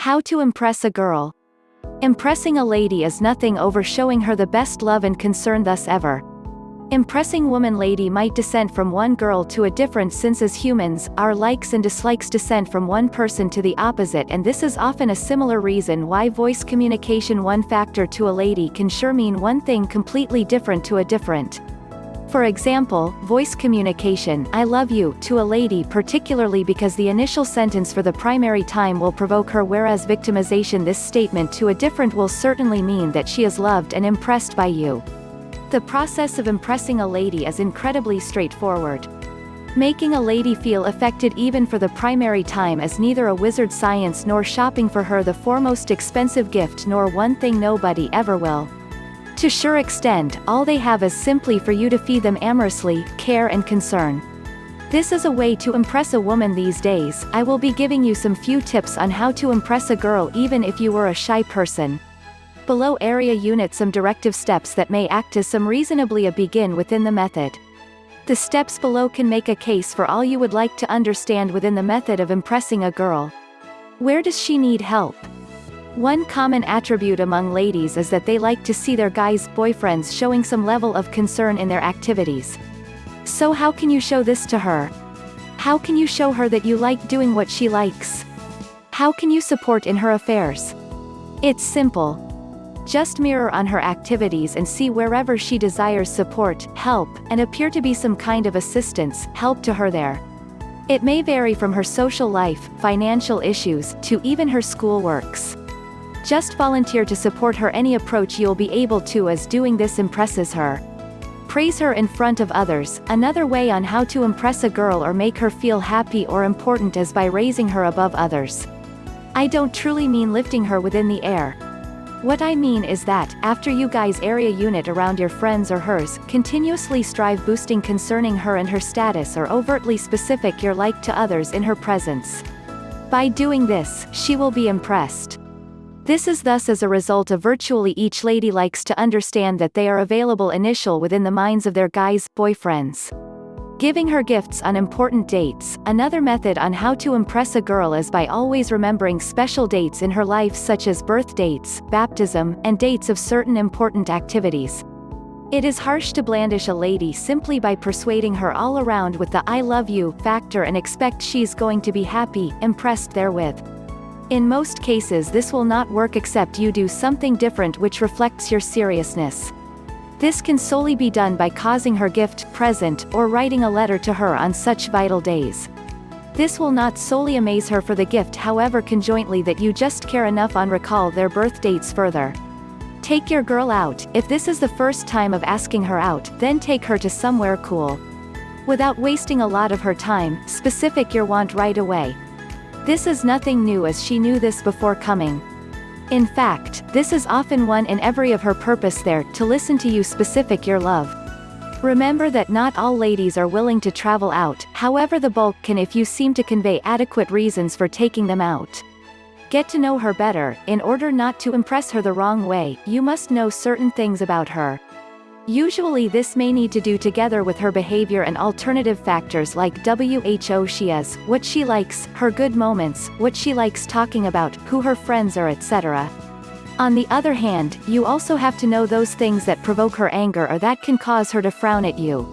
How to impress a girl. Impressing a lady is nothing over showing her the best love and concern thus ever. Impressing woman lady might descend from one girl to a different since as humans, our likes and dislikes descend from one person to the opposite and this is often a similar reason why voice communication one factor to a lady can sure mean one thing completely different to a different. For example, voice communication, I love you, to a lady particularly because the initial sentence for the primary time will provoke her whereas victimization this statement to a different will certainly mean that she is loved and impressed by you. The process of impressing a lady is incredibly straightforward. Making a lady feel affected even for the primary time is neither a wizard science nor shopping for her the foremost expensive gift nor one thing nobody ever will. To sure extent, all they have is simply for you to feed them amorously, care and concern. This is a way to impress a woman these days, I will be giving you some few tips on how to impress a girl even if you were a shy person below area unit some directive steps that may act as some reasonably a begin within the method. The steps below can make a case for all you would like to understand within the method of impressing a girl. Where does she need help? One common attribute among ladies is that they like to see their guys' boyfriends showing some level of concern in their activities. So how can you show this to her? How can you show her that you like doing what she likes? How can you support in her affairs? It's simple. Just mirror on her activities and see wherever she desires support, help, and appear to be some kind of assistance, help to her there. It may vary from her social life, financial issues, to even her school works. Just volunteer to support her any approach you'll be able to as doing this impresses her. Praise her in front of others, another way on how to impress a girl or make her feel happy or important is by raising her above others. I don't truly mean lifting her within the air, what I mean is that, after you guys area unit around your friends or hers, continuously strive boosting concerning her and her status or overtly specific your like to others in her presence. By doing this, she will be impressed. This is thus as a result of virtually each lady likes to understand that they are available initial within the minds of their guys, boyfriends. Giving her gifts on important dates. Another method on how to impress a girl is by always remembering special dates in her life such as birth dates, baptism, and dates of certain important activities. It is harsh to blandish a lady simply by persuading her all around with the I love you factor and expect she's going to be happy, impressed therewith. In most cases this will not work except you do something different which reflects your seriousness. This can solely be done by causing her gift, present, or writing a letter to her on such vital days. This will not solely amaze her for the gift however conjointly that you just care enough on recall their birth dates further. Take your girl out, if this is the first time of asking her out, then take her to somewhere cool. Without wasting a lot of her time, specific your want right away. This is nothing new as she knew this before coming. In fact, this is often one in every of her purpose there, to listen to you specific your love. Remember that not all ladies are willing to travel out, however the bulk can if you seem to convey adequate reasons for taking them out. Get to know her better, in order not to impress her the wrong way, you must know certain things about her. Usually this may need to do together with her behavior and alternative factors like who she is, what she likes, her good moments, what she likes talking about, who her friends are etc. On the other hand, you also have to know those things that provoke her anger or that can cause her to frown at you.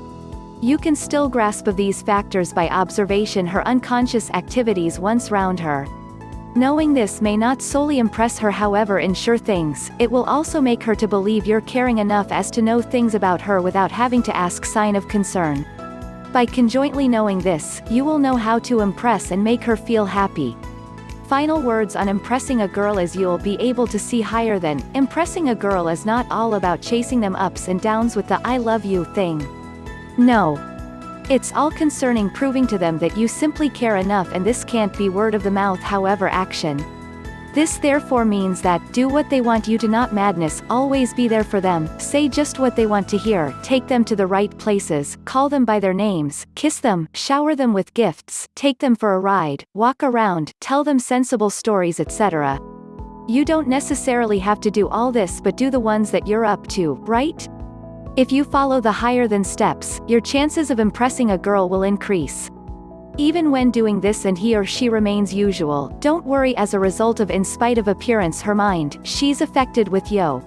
You can still grasp of these factors by observation her unconscious activities once round her. Knowing this may not solely impress her however ensure things, it will also make her to believe you're caring enough as to know things about her without having to ask sign of concern. By conjointly knowing this, you will know how to impress and make her feel happy. Final words on impressing a girl is you'll be able to see higher than, impressing a girl is not all about chasing them ups and downs with the I love you thing. No, it's all concerning proving to them that you simply care enough and this can't be word of the mouth however action. This therefore means that, do what they want you to not madness, always be there for them, say just what they want to hear, take them to the right places, call them by their names, kiss them, shower them with gifts, take them for a ride, walk around, tell them sensible stories etc. You don't necessarily have to do all this but do the ones that you're up to, right? If you follow the higher than steps, your chances of impressing a girl will increase. Even when doing this and he or she remains usual, don't worry as a result of in spite of appearance her mind, she's affected with yo.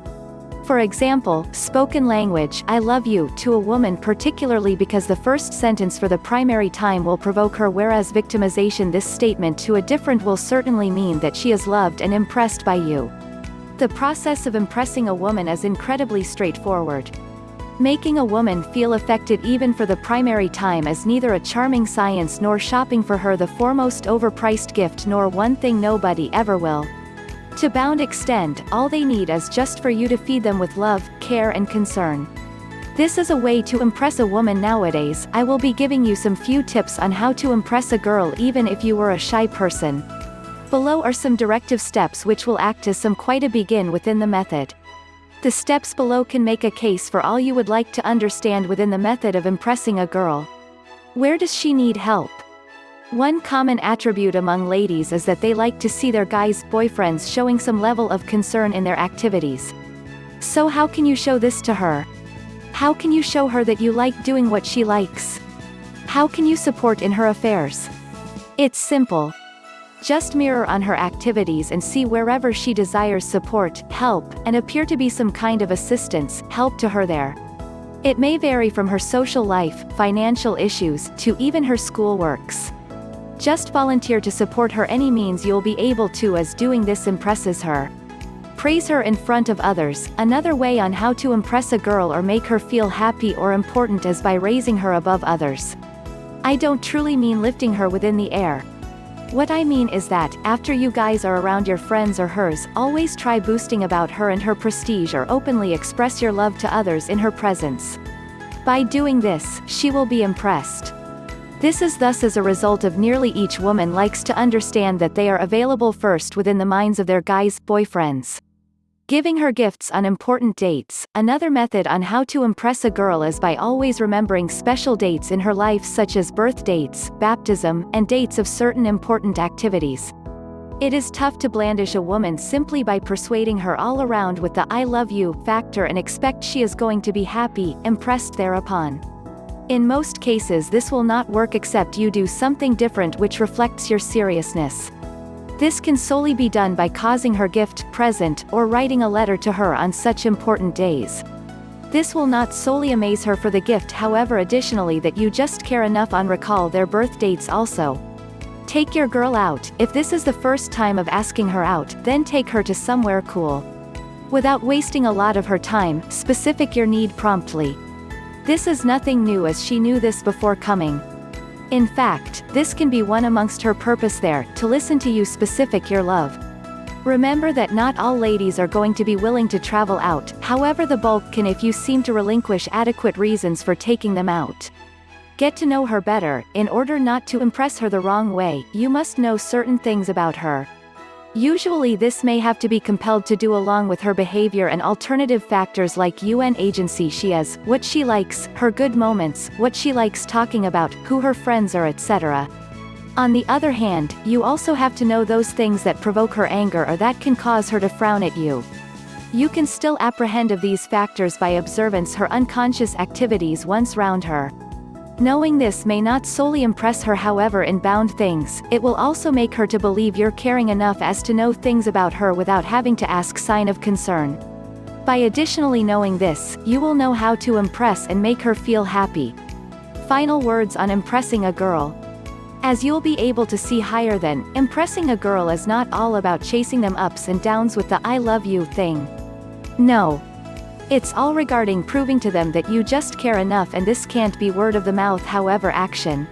For example, spoken language I love you to a woman particularly because the first sentence for the primary time will provoke her whereas victimization this statement to a different will certainly mean that she is loved and impressed by you. The process of impressing a woman is incredibly straightforward. Making a woman feel affected even for the primary time is neither a charming science nor shopping for her the foremost overpriced gift nor one thing nobody ever will. To Bound Extend, all they need is just for you to feed them with love, care and concern. This is a way to impress a woman nowadays, I will be giving you some few tips on how to impress a girl even if you were a shy person. Below are some directive steps which will act as some quite a begin within the method. The steps below can make a case for all you would like to understand within the method of impressing a girl. Where does she need help? One common attribute among ladies is that they like to see their guys' boyfriends showing some level of concern in their activities. So how can you show this to her? How can you show her that you like doing what she likes? How can you support in her affairs? It's simple. Just mirror on her activities and see wherever she desires support, help, and appear to be some kind of assistance, help to her there. It may vary from her social life, financial issues, to even her school works. Just volunteer to support her any means you'll be able to as doing this impresses her. Praise her in front of others, another way on how to impress a girl or make her feel happy or important is by raising her above others. I don't truly mean lifting her within the air. What I mean is that, after you guys are around your friends or hers, always try boosting about her and her prestige or openly express your love to others in her presence. By doing this, she will be impressed. This is thus as a result of nearly each woman likes to understand that they are available first within the minds of their guys' boyfriends. Giving her gifts on important dates, another method on how to impress a girl is by always remembering special dates in her life such as birth dates, baptism, and dates of certain important activities. It is tough to blandish a woman simply by persuading her all around with the I love you factor and expect she is going to be happy, impressed thereupon. In most cases this will not work except you do something different which reflects your seriousness. This can solely be done by causing her gift, present, or writing a letter to her on such important days. This will not solely amaze her for the gift however additionally that you just care enough on recall their birth dates also. Take your girl out, if this is the first time of asking her out, then take her to somewhere cool. Without wasting a lot of her time, specific your need promptly. This is nothing new as she knew this before coming. In fact, this can be one amongst her purpose there, to listen to you specific your love. Remember that not all ladies are going to be willing to travel out, however the bulk can if you seem to relinquish adequate reasons for taking them out. Get to know her better, in order not to impress her the wrong way, you must know certain things about her. Usually this may have to be compelled to do along with her behavior and alternative factors like UN agency she is, what she likes, her good moments, what she likes talking about, who her friends are etc. On the other hand, you also have to know those things that provoke her anger or that can cause her to frown at you. You can still apprehend of these factors by observance her unconscious activities once round her. Knowing this may not solely impress her however in bound things, it will also make her to believe you're caring enough as to know things about her without having to ask sign of concern. By additionally knowing this, you will know how to impress and make her feel happy. Final words on impressing a girl. As you'll be able to see higher than, impressing a girl is not all about chasing them ups and downs with the I love you thing. No, it's all regarding proving to them that you just care enough and this can't be word of the mouth however action.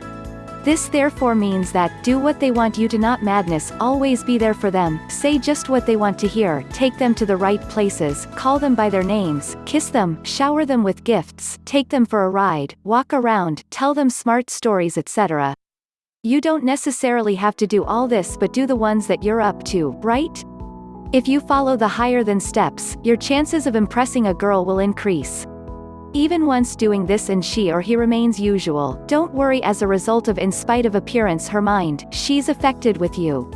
This therefore means that, do what they want you to not madness, always be there for them, say just what they want to hear, take them to the right places, call them by their names, kiss them, shower them with gifts, take them for a ride, walk around, tell them smart stories etc. You don't necessarily have to do all this but do the ones that you're up to, right? If you follow the higher than steps, your chances of impressing a girl will increase. Even once doing this and she or he remains usual, don't worry as a result of in spite of appearance her mind, she's affected with you.